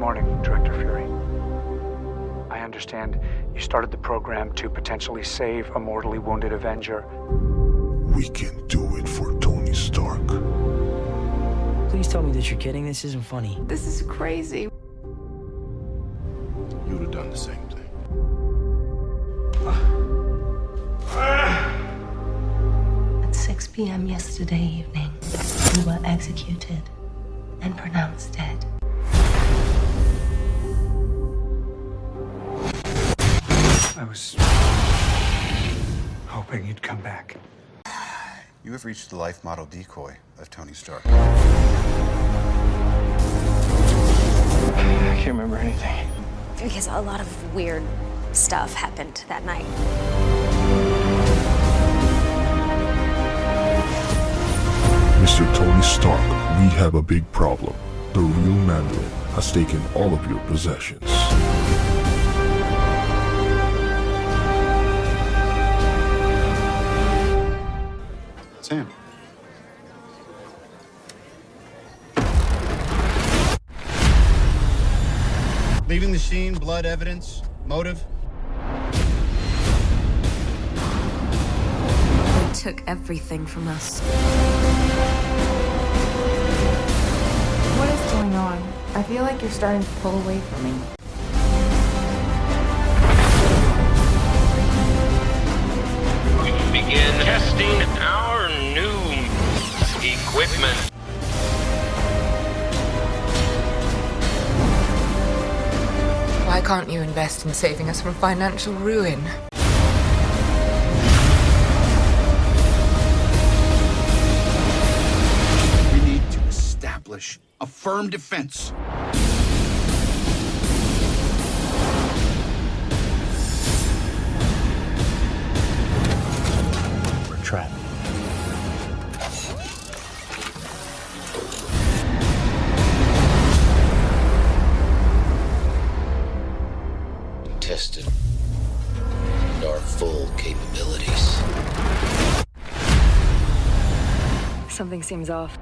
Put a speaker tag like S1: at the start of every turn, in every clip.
S1: morning, Director Fury. I understand you started the program to potentially save a mortally wounded Avenger.
S2: We can do it for Tony Stark.
S3: Please tell me that you're kidding. This isn't funny.
S4: This is crazy.
S2: You would have done the same thing.
S5: At 6 p.m. yesterday evening, you were executed and pronounced dead.
S1: I was hoping you'd come back.
S6: You have reached the life model decoy of Tony Stark.
S1: I can't remember anything.
S7: Because a lot of weird stuff happened that night.
S2: Mr. Tony Stark, we have a big problem. The real Mandarin has taken all of your possessions.
S6: Sam.
S8: Leaving the scene, blood evidence, motive.
S4: They took everything from us.
S9: What is going on? I feel like you're starting to pull away from me.
S4: Can't you invest in saving us from financial ruin?
S8: We need to establish a firm defense.
S3: We're trapped.
S10: Our full capabilities.
S4: Something seems off.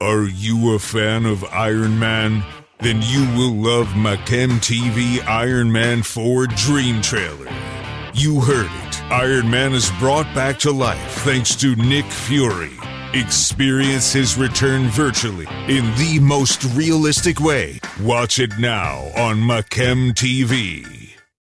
S2: Are you a fan of Iron Man? Then you will love Machem TV Iron Man 4 Dream Trailer. You heard it. Iron Man is brought back to life thanks to Nick Fury. Experience his return virtually in the most realistic way. Watch it now on Machem TV.